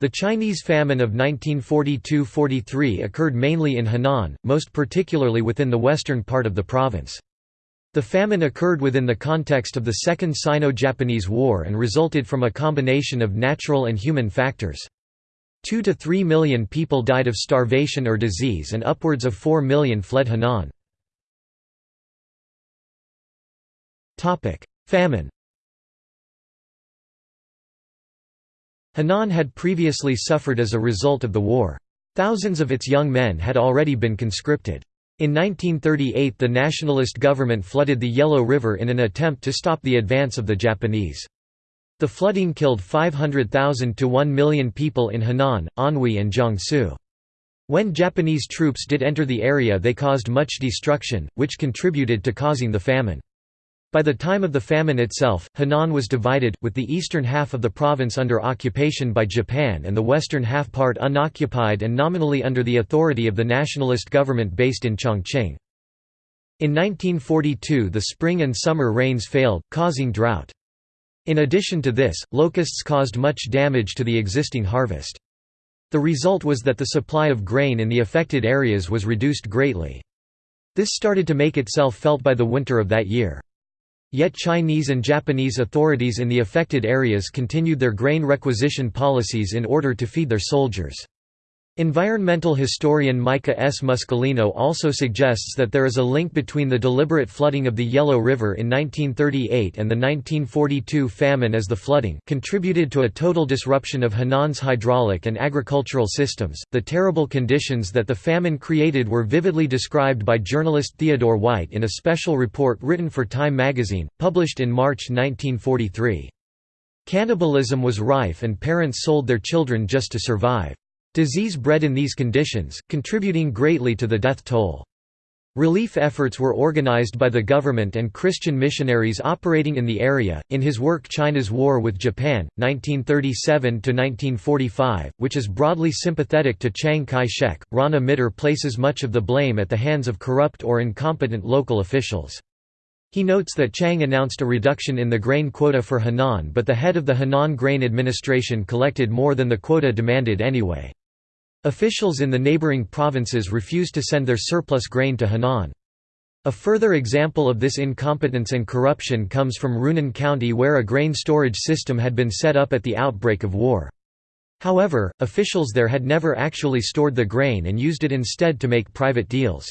The Chinese famine of 1942–43 occurred mainly in Henan, most particularly within the western part of the province. The famine occurred within the context of the Second Sino-Japanese War and resulted from a combination of natural and human factors. Two to three million people died of starvation or disease and upwards of four million fled Henan. Famine Henan had previously suffered as a result of the war. Thousands of its young men had already been conscripted. In 1938 the nationalist government flooded the Yellow River in an attempt to stop the advance of the Japanese. The flooding killed 500,000 to 1 million people in Henan, Anhui and Jiangsu. When Japanese troops did enter the area they caused much destruction, which contributed to causing the famine. By the time of the famine itself, Henan was divided, with the eastern half of the province under occupation by Japan and the western half part unoccupied and nominally under the authority of the nationalist government based in Chongqing. In 1942 the spring and summer rains failed, causing drought. In addition to this, locusts caused much damage to the existing harvest. The result was that the supply of grain in the affected areas was reduced greatly. This started to make itself felt by the winter of that year. Yet Chinese and Japanese authorities in the affected areas continued their grain requisition policies in order to feed their soldiers. Environmental historian Micah S. Muscolino also suggests that there is a link between the deliberate flooding of the Yellow River in 1938 and the 1942 famine as the flooding contributed to a total disruption of Henan's hydraulic and agricultural systems. The terrible conditions that the famine created were vividly described by journalist Theodore White in a special report written for Time magazine, published in March 1943. Cannibalism was rife and parents sold their children just to survive. Disease bred in these conditions, contributing greatly to the death toll. Relief efforts were organized by the government and Christian missionaries operating in the area. In his work China's War with Japan, 1937 1945, which is broadly sympathetic to Chiang Kai-shek, Rana Mitter places much of the blame at the hands of corrupt or incompetent local officials. He notes that Chiang announced a reduction in the grain quota for Henan but the head of the Henan Grain Administration collected more than the quota demanded anyway. Officials in the neighboring provinces refused to send their surplus grain to Henan. A further example of this incompetence and corruption comes from Runan County where a grain storage system had been set up at the outbreak of war. However, officials there had never actually stored the grain and used it instead to make private deals.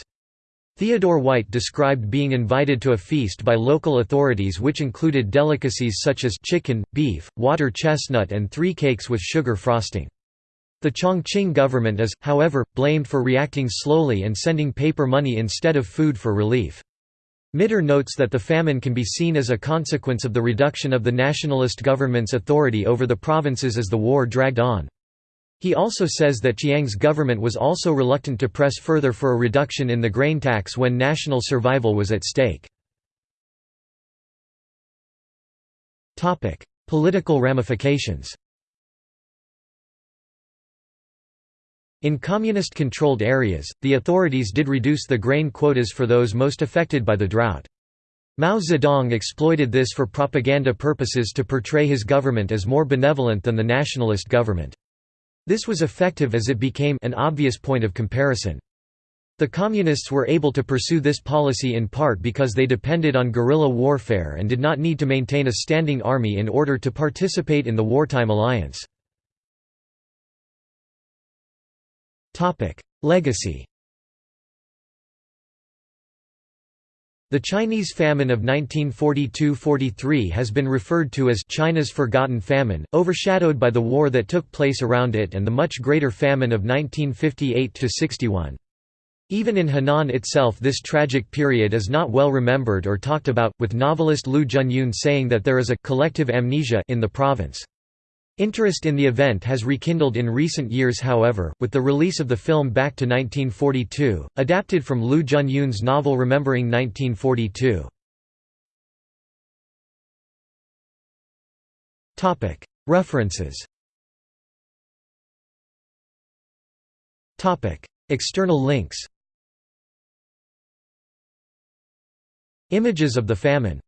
Theodore White described being invited to a feast by local authorities which included delicacies such as chicken, beef, water chestnut and three cakes with sugar frosting. The Chongqing government is, however, blamed for reacting slowly and sending paper money instead of food for relief. Mitter notes that the famine can be seen as a consequence of the reduction of the nationalist government's authority over the provinces as the war dragged on. He also says that Chiang's government was also reluctant to press further for a reduction in the grain tax when national survival was at stake. Political ramifications In communist-controlled areas, the authorities did reduce the grain quotas for those most affected by the drought. Mao Zedong exploited this for propaganda purposes to portray his government as more benevolent than the nationalist government. This was effective as it became an obvious point of comparison. The Communists were able to pursue this policy in part because they depended on guerrilla warfare and did not need to maintain a standing army in order to participate in the wartime alliance. Legacy The Chinese famine of 1942–43 has been referred to as China's forgotten famine, overshadowed by the war that took place around it and the much greater famine of 1958–61. Even in Henan itself this tragic period is not well remembered or talked about, with novelist Liu Zhenyun saying that there is a «collective amnesia» in the province. Interest in the event has rekindled in recent years however, with the release of the film Back to 1942, adapted from Liu Zhenyun's novel Remembering 1942. References External links Images of the famine